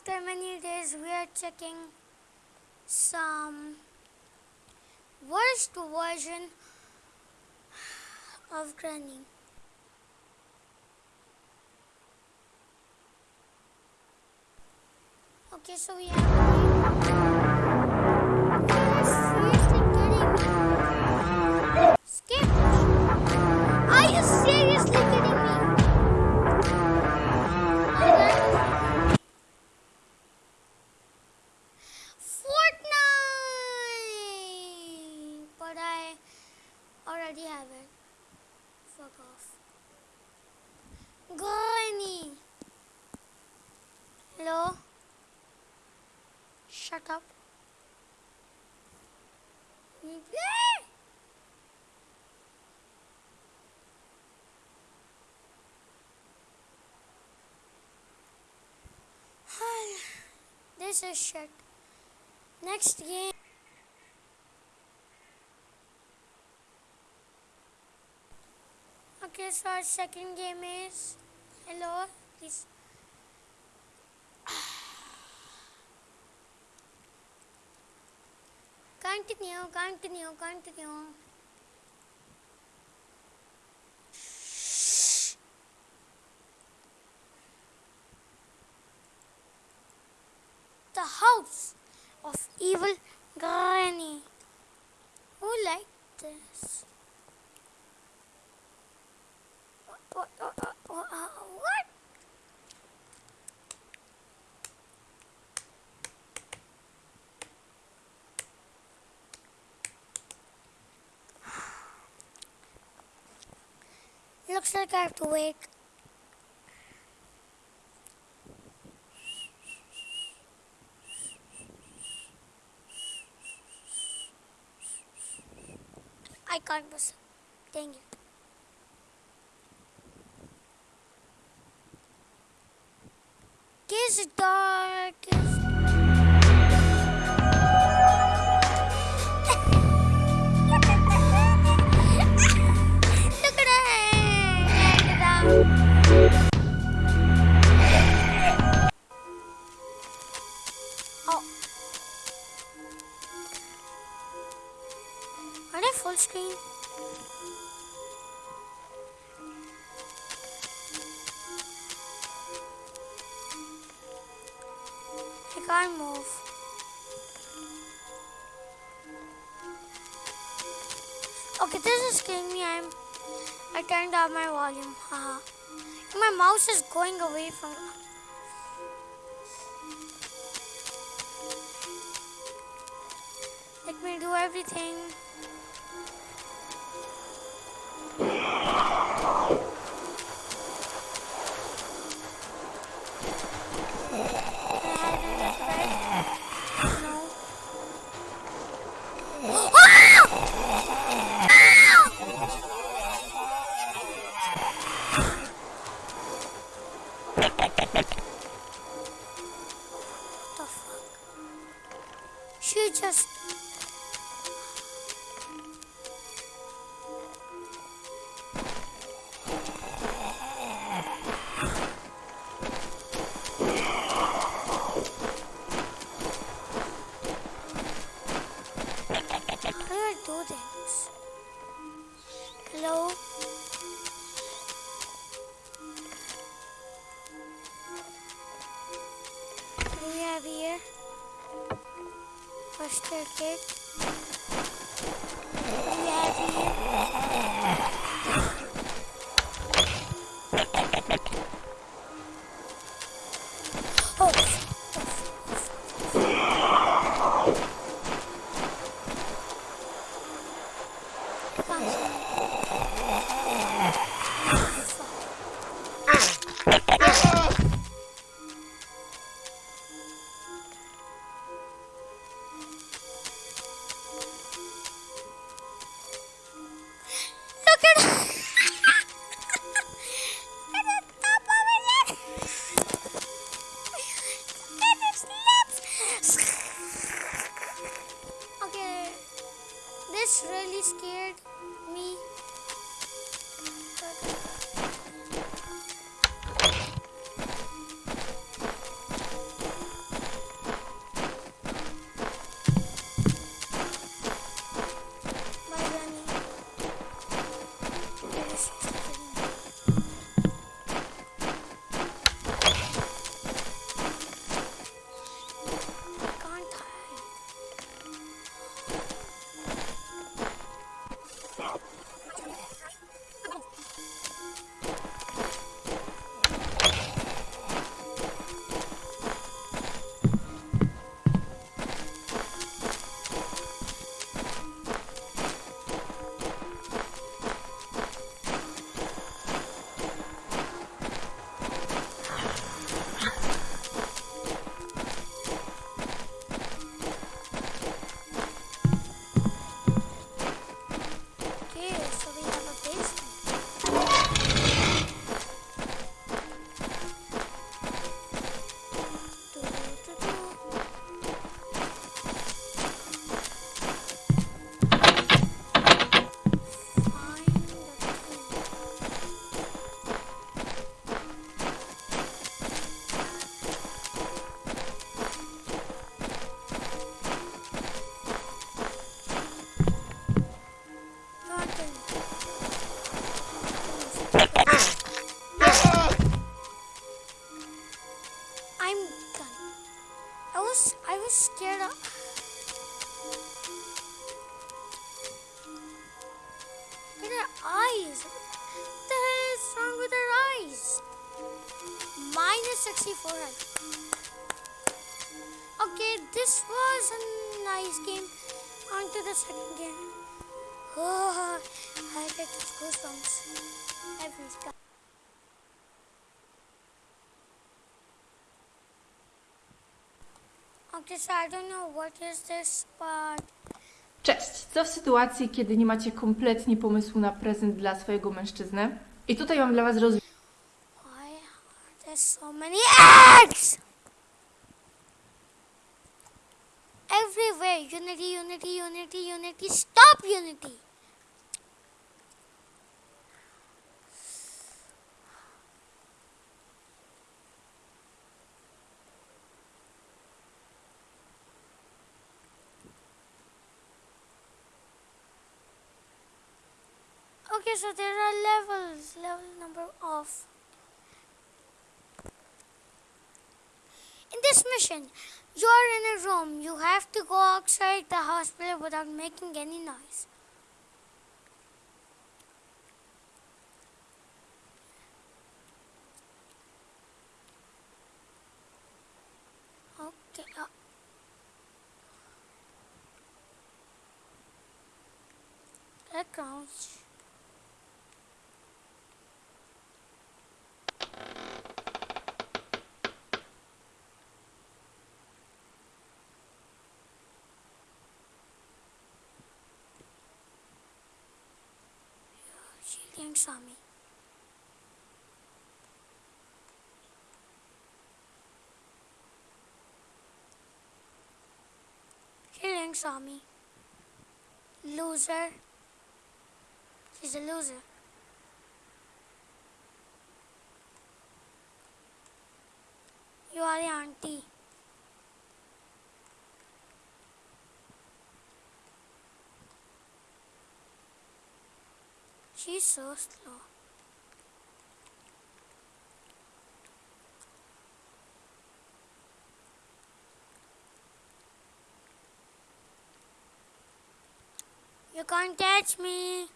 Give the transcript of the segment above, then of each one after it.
after many days, we are checking some worst version of Granny. Okay, so we have. Seriously kidding me? Skip. Are you seriously Fuck off. Granny! Hello? Shut up. This is shit. Next game. Okay, so our second game is hello, please. Continue, continue, continue. The house of evil granny. Who liked this? What? What? What? Looks like I have to wait. I can't miss. Dang it. is darkest. Look at it. Look at that. Move. Okay, this is killing me. I'm. I turned down my volume. Haha. My mouse is going away from. Let me do everything. Just. Kit. What fucking at 64 health. Okay, this was a nice game. On to the second game. Oh, I get those goosebumps every time. Okay, so I don't know what is this, but Cześć! Co w sytuacji, kiedy nie macie kompletnie pomysłu na prezent dla swojego mężczyzny? I tutaj mam dla Was rozwiązanie. Why are there so many eggs? Everywhere, unity, unity, unity, unity. Stop unity. Okay, so there are levels. Level number of. In this mission, you are in a room. You have to go outside the hospital without making any noise. Okay. Uh, let crouch. Shielding Swami. Shielding Swami. Loser. She's a loser. You are the auntie. She's so slow. You can't catch me.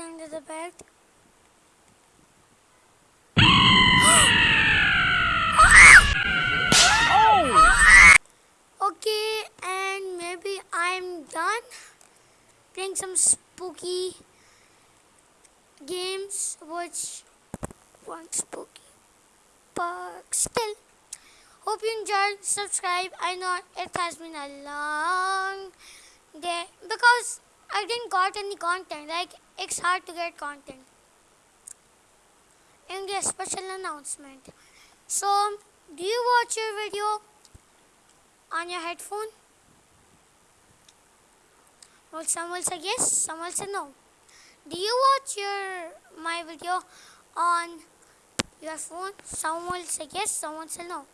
Under the bed. Okay, and maybe I'm done playing some spooky games, which weren't spooky, but still. Hope you enjoyed. Subscribe. I know it has been a long day because I didn't got any content. Like it's hard to get content. And a special announcement. So, do you watch your video on your headphone? Well, some will say yes, some will say no. Do you watch your my video on your phone? Some will say yes, some will say no.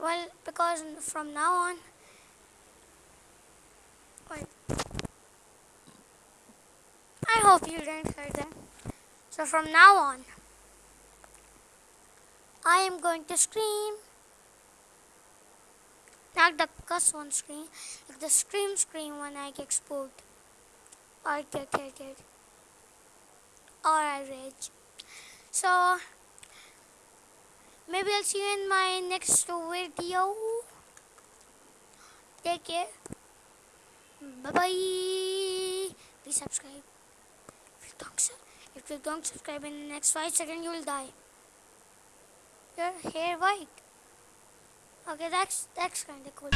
Well, because from now on. Hope you didn't hear that. So from now on, I am going to scream. Not the cuss one scream, like the scream scream when I get spooked. Or get hit Or I rage. So, maybe I'll see you in my next video. Take care. Bye bye. Please subscribe. Don't, if you don't subscribe in the next five seconds, you will die. Your hair white. Okay, that's that's kind of cool.